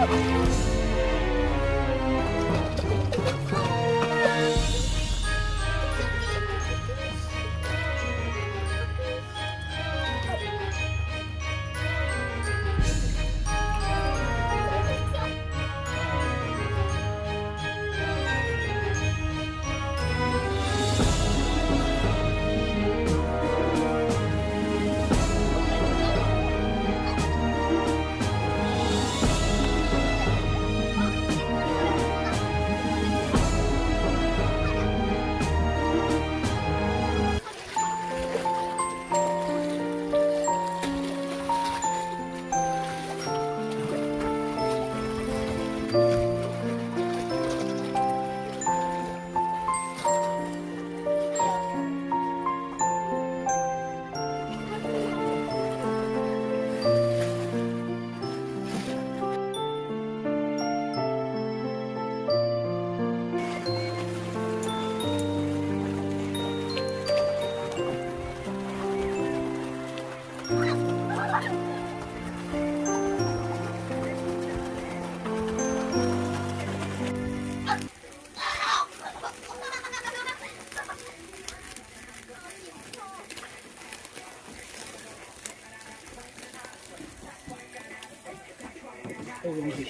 Oh! you.